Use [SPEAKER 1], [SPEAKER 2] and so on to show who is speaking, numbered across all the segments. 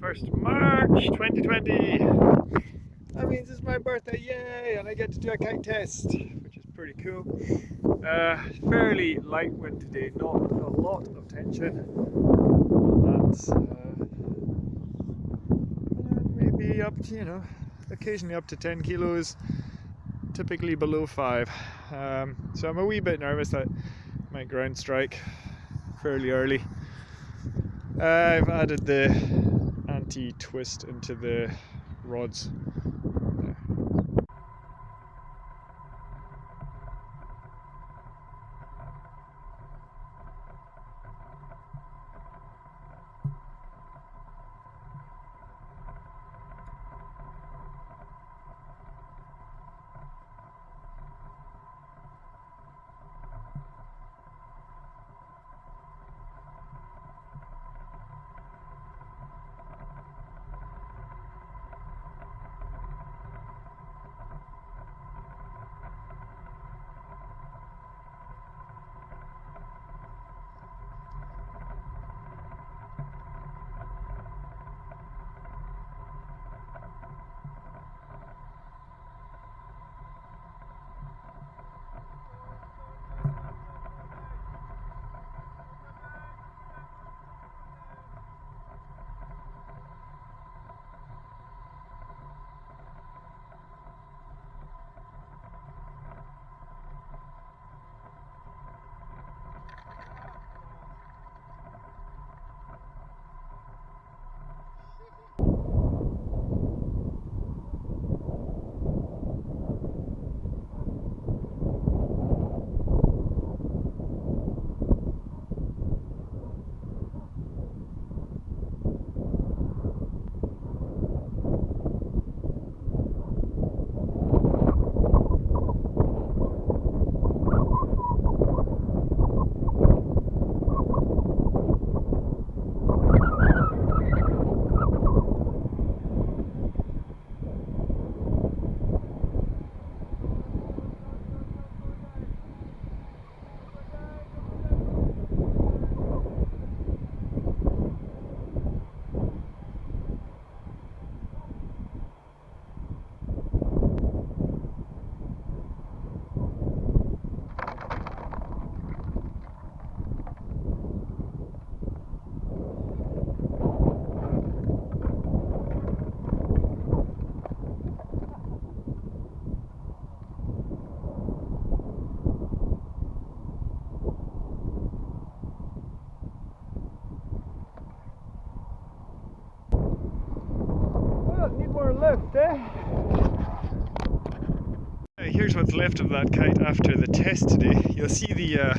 [SPEAKER 1] 1st March 2020. That means it's my birthday, yay! And I get to do a kite test, which is pretty cool. Uh, fairly light wind today, not a lot of tension. That's uh, maybe up to, you know, occasionally up to 10 kilos, typically below 5. Um, so I'm a wee bit nervous that I might ground strike fairly early. Uh, I've added the anti-twist into the rods left, eh? Here's what's left of that kite after the test today. You'll see the uh,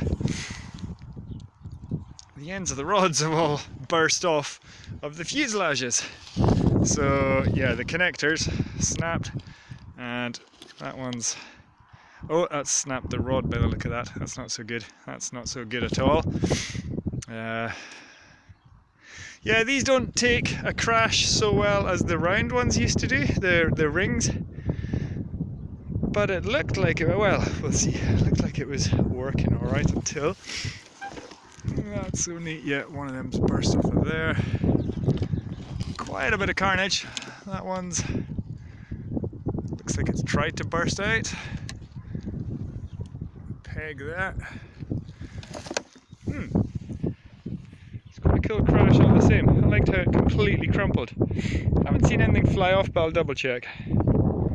[SPEAKER 1] the ends of the rods have all burst off of the fuselages. So yeah, the connectors snapped and that one's oh that's snapped the rod by the look of that. That's not so good. That's not so good at all. Uh, yeah, these don't take a crash so well as the round ones used to do, the, the rings. But it looked like it, well, we'll see, it looked like it was working alright until that's so neat, yeah, one of them's burst off of there. Quite a bit of carnage. That one's looks like it's tried to burst out. Peg that. Hmm cool crash all the same. I liked how it completely crumpled. I Haven't seen anything fly off, but I'll double check.